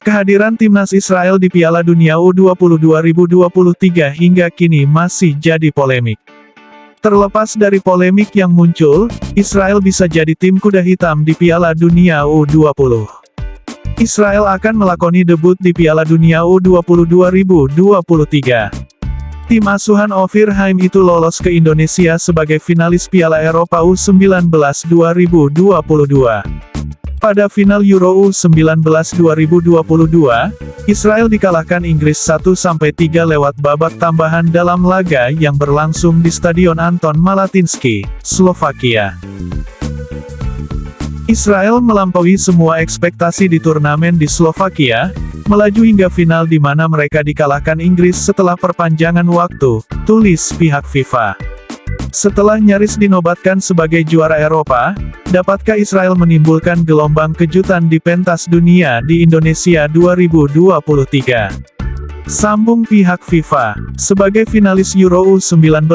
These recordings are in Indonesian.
Kehadiran timnas Israel di Piala Dunia U20 2023 hingga kini masih jadi polemik. Terlepas dari polemik yang muncul, Israel bisa jadi tim kuda hitam di Piala Dunia U20. Israel akan melakoni debut di Piala Dunia U20 2023. Tim asuhan Ofir Haim itu lolos ke Indonesia sebagai finalis Piala Eropa U19 2022. Pada final Euro U19 2022, Israel dikalahkan Inggris 1-3 lewat babak tambahan dalam laga yang berlangsung di Stadion Anton Malatinsky, Slovakia. Israel melampaui semua ekspektasi di turnamen di Slovakia, melaju hingga final di mana mereka dikalahkan Inggris setelah perpanjangan waktu, tulis pihak FIFA. Setelah nyaris dinobatkan sebagai juara Eropa, dapatkah Israel menimbulkan gelombang kejutan di pentas dunia di Indonesia 2023? Sambung pihak FIFA, sebagai finalis Euro U19,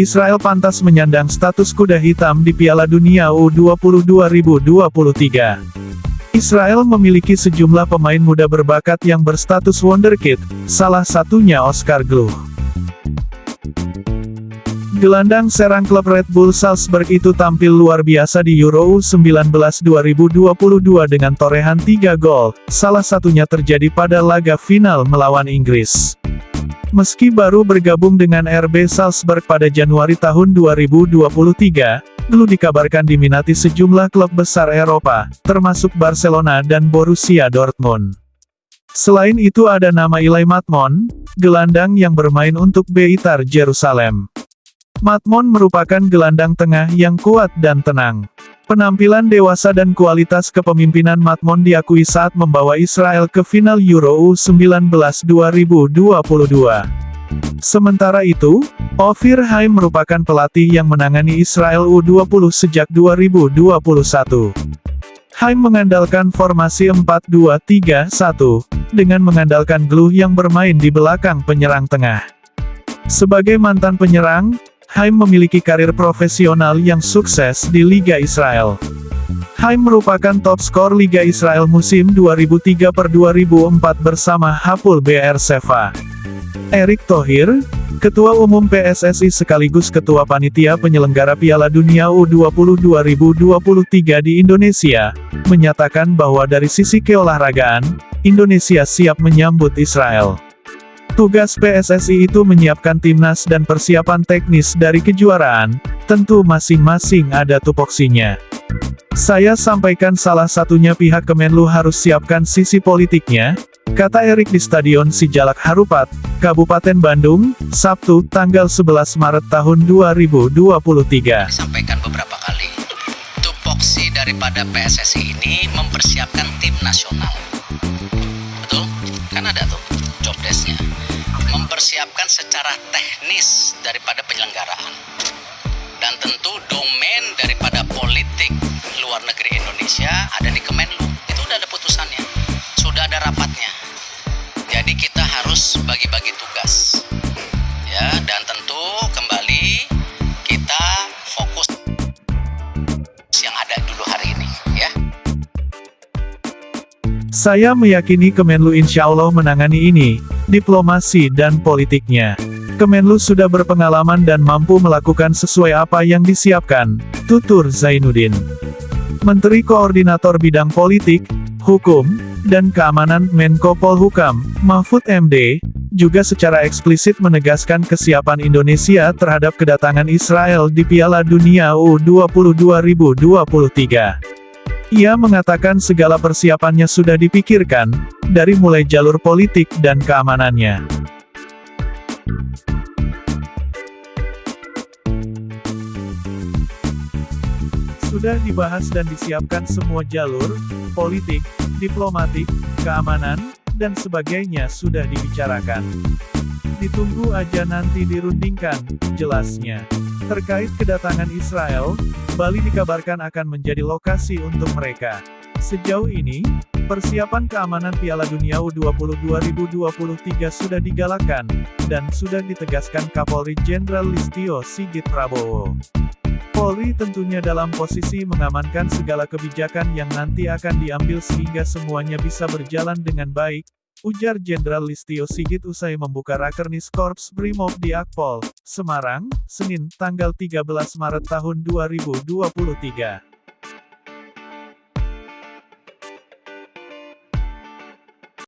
Israel pantas menyandang status kuda hitam di Piala Dunia U20 2023. Israel memiliki sejumlah pemain muda berbakat yang berstatus wonderkid, salah satunya Oscar Gluh. Gelandang serang klub Red Bull Salzburg itu tampil luar biasa di Euro U19 2022 dengan torehan 3 gol, salah satunya terjadi pada laga final melawan Inggris. Meski baru bergabung dengan RB Salzburg pada Januari tahun 2023, Glu dikabarkan diminati sejumlah klub besar Eropa, termasuk Barcelona dan Borussia Dortmund. Selain itu ada nama Ilai Matmon, gelandang yang bermain untuk Beitar Jerusalem. Matmon merupakan gelandang tengah yang kuat dan tenang. Penampilan dewasa dan kualitas kepemimpinan Matmon diakui saat membawa Israel ke final Euro U19 2022. Sementara itu, Ofir Haim merupakan pelatih yang menangani Israel U20 sejak 2021. Haim mengandalkan formasi 4-2-3-1, dengan mengandalkan Gluh yang bermain di belakang penyerang tengah. Sebagai mantan penyerang, Haim memiliki karir profesional yang sukses di Liga Israel. Haim merupakan top skor Liga Israel musim 2003 per 2004 bersama Hapul BR Seva. Erik Thohir, Ketua Umum PSSI sekaligus Ketua Panitia Penyelenggara Piala Dunia U20 2023 di Indonesia, menyatakan bahwa dari sisi keolahragaan, Indonesia siap menyambut Israel. Tugas PSSI itu menyiapkan timnas dan persiapan teknis dari kejuaraan, tentu masing-masing ada tupoksinya. Saya sampaikan salah satunya pihak Kemenlu harus siapkan sisi politiknya, kata Erik di Stadion Sijalak Harupat, Kabupaten Bandung, Sabtu, tanggal 11 Maret tahun 2023. Sampaikan beberapa kali, tupoksi daripada PSSI ini mempersiapkan tim nasional. Mempersiapkan secara teknis daripada penyelenggaraan. Dan tentu domain daripada politik luar negeri Indonesia ada di Kemenlu. Itu udah ada putusannya. Sudah ada rapatnya. Jadi kita harus bagi-bagi tugas. Ya, dan tentu kembali kita fokus yang ada dulu hari ini, ya. Saya meyakini Kemenlu insya Allah menangani ini, diplomasi dan politiknya. Kemenlu sudah berpengalaman dan mampu melakukan sesuai apa yang disiapkan, tutur Zainuddin. Menteri Koordinator Bidang Politik, Hukum, dan Keamanan Menko Polhukam, Mahfud MD, juga secara eksplisit menegaskan kesiapan Indonesia terhadap kedatangan Israel di Piala Dunia U20 2023. Ia mengatakan segala persiapannya sudah dipikirkan, dari mulai jalur politik dan keamanannya. Sudah dibahas dan disiapkan semua jalur, politik, diplomatik, keamanan, dan sebagainya sudah dibicarakan. Ditunggu aja nanti dirundingkan, jelasnya. Terkait kedatangan Israel, Bali dikabarkan akan menjadi lokasi untuk mereka. Sejauh ini, persiapan keamanan Piala Dunia U20 2023 sudah digalakkan, dan sudah ditegaskan Kapolri Jenderal Listio Sigit Prabowo. Polri tentunya dalam posisi mengamankan segala kebijakan yang nanti akan diambil sehingga semuanya bisa berjalan dengan baik, ujar Jenderal Listio Sigit usai membuka Rakernis Korps Brimob di Akpol, Semarang, Senin, tanggal 13 Maret tahun 2023.